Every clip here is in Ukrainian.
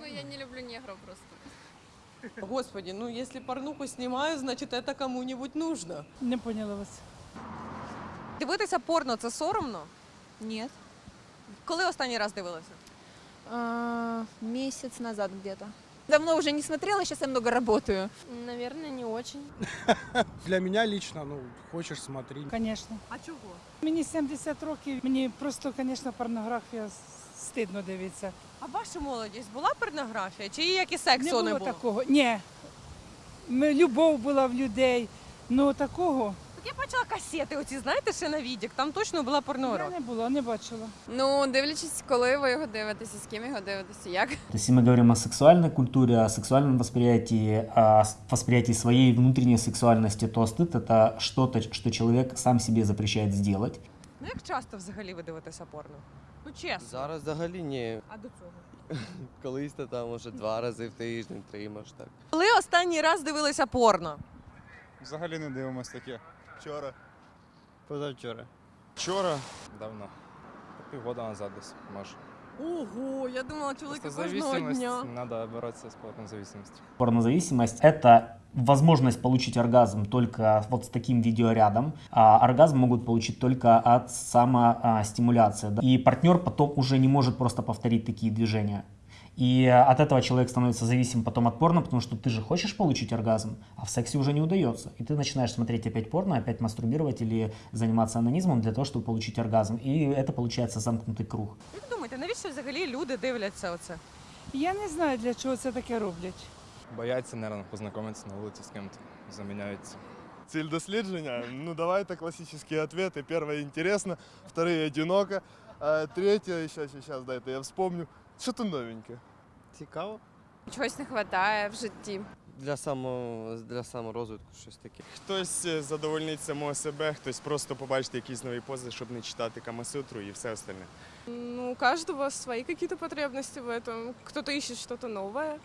Ну, я не люблю негров просто. Господи, ну если порнуху снимаю, значит это кому-нибудь нужно. Не поняла вас. Дивитися порно це соромно? Нет. Коли останній раз дивилися? А, месяц назад где-то. Давно уже не смотрела, сейчас я много работаю. Наверное, не очень. Для меня лично, ну, хочешь смотри. Звісно. А чого? Мені 70 років, мені просто, звісно, порнографія стидно дивитися. А ваша молодість була порнографія? Чи її як і сексу не не було такого. Ні. Ми, любов була в людей. Ну такого Так я бачила касети, оці, знаєте, ще на відік, там точно була я порнографія. не була, не бачила. Ну, дивлячись, коли ви його дивитеся, з ким його дивитеся, як. То есть, если мы говорим о сексуальной культуре, о сексуальном восприятии, о с- восприятии своей внутренней сексуальности, то стыд это что-то, что человек сам себе запрещает сделать. Ну як часто взагалі ви дивитеся порно? Ну чесно. Зараз взагалі ні. А до цього? Колись то там може два рази в тиждень, три може так. Коли останній раз дивилися порно? Взагалі не дивимось таке. Вчора. Позавчора. Вчора? Давно. Півгода назад десь, може. Ого, я думала, Просто кожного зависимость, дня. треба боротися з порнозависимостью. Порнозависимость – это возможность получить оргазм только вот с таким видеорядом. А оргазм могут получить только от самостимуляции. да. И партнер потом уже не может просто повторить такие движения. И от этого человек становится зависим потом от порно, потому что ты же хочешь получить оргазм, а в сексе уже не удается. И ты начинаешь смотреть опять порно, опять мастурбировать или заниматься анонизмом для того, чтобы получить оргазм. И это получается замкнутый круг. Як думаєте, навіщо взагалі люди дивляться оце? Я не знаю, для чого це таке роблять. Бояться, мабуть, познайомитися на вулиці з ким-то. Заміняються. Цель дослідження? Ну, давайте классические ответы. Первое интересно, второе одиноко, а третье, сейчас, сейчас, дайте я вспомню. Что-то новенькое. Цікаво. Чогось не вистачає в житті. Для самого для саморозвитку щось таке. Хтось е, задовольнить самого себе, хтось просто побачить якісь нові пози, щоб не читати Камасутру і все остальне. Ну, у каждого свои какие-то потребности в этом. Кто-то ищет что-то новое.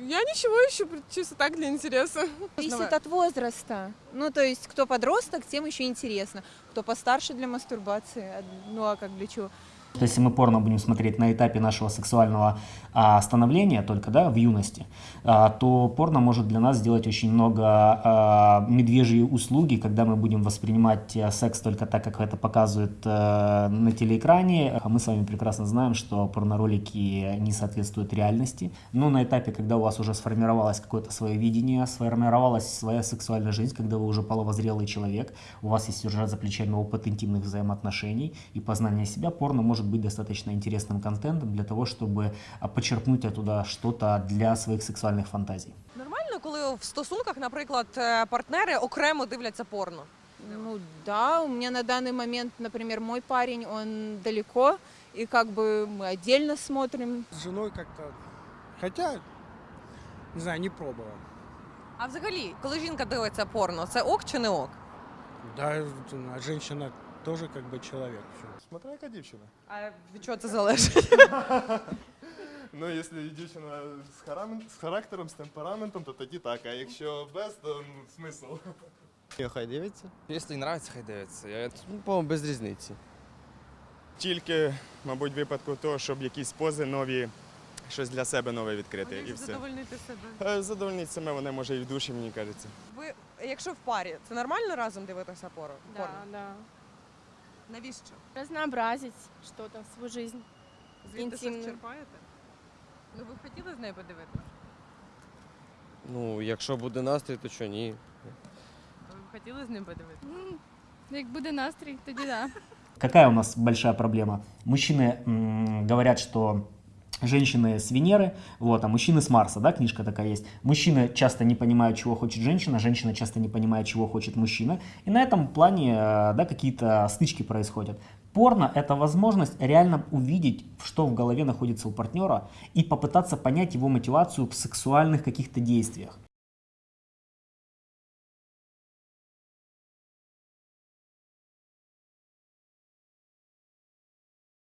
Я ничего ищу, чисто так для интереса. Зависит от возраста. Ну, то есть, кто подросток, тем еще интересно. Кто постарше для мастурбации, а- ну а как для чего? То есть, если мы порно будем смотреть на этапе нашего сексуального а, становления только, да, в юности, а, то порно может для нас сделать очень много а, медвежьи услуги, когда мы будем воспринимать э, секс только так, как это показывают э, на телеэкране. А мы с вами прекрасно знаем, что порноролики не соответствуют реальности. Но на этапе, когда у вас уже сформировалось какое-то свое видение, сформировалась своя сексуальная жизнь, когда вы уже половозрелый человек, у вас есть уже за плечами опыт интимных взаимоотношений и познание себя, порно может быть достаточно интересным контентом для того, чтобы а, почерпнуть оттуда что-то для своих сексуальных фантазий. Нормально, коли в стосунках, наприклад, е, партнери окремо дивляться порно? Ну да, у меня на данный момент, например, мой парень, он далеко, и как бы мы отдельно смотрим. С женой как-то... Хотя, не знаю, не пробовал. А взагалі, коли жінка дивиться порно, це ок чи не ок? Да, а женщина тоже как бы человек. всё. Смотря яка дівчина. А від чого це залежить? Ну, якщо дівчина з, харам... з характером, з темпераментом, то тоді так. А якщо без, то ну, смисл. Хай дивиться. Якщо їй подобається, хай дивиться. Я Ну, по-моєму, без різниці. Тільки, мабуть, в випадку того, щоб якісь пози нові, щось для себе нове відкрити. І все. Задовольнити себе. Е, Задовольнить саме вони може і в душі, мені кажеться. Ви, якщо в парі, це нормально разом дивитися порно? порно? да. Навіщо? Разнообразить что-то, свою жизнь. Звідти щось Інтимно. черпаєте? Ну ви б хотіли з нею подивитися? Ну, якщо буде настрій, то що ні. Ви б хотіли з ним подивитися? Як буде настрій, тоді да. Какая у нас большая проблема? Мужчины м, говорят, что женщины с Венеры, вот, а мужчины с Марса, да, книжка такая есть. Мужчины часто не понимают, чего хочет женщина, женщина часто не понимает, чего хочет мужчина. И на этом плане, э, да, какие-то стычки происходят. Порно – это возможность реально увидеть, что в голове находится у партнера, и попытаться понять его мотивацию в сексуальных каких-то действиях.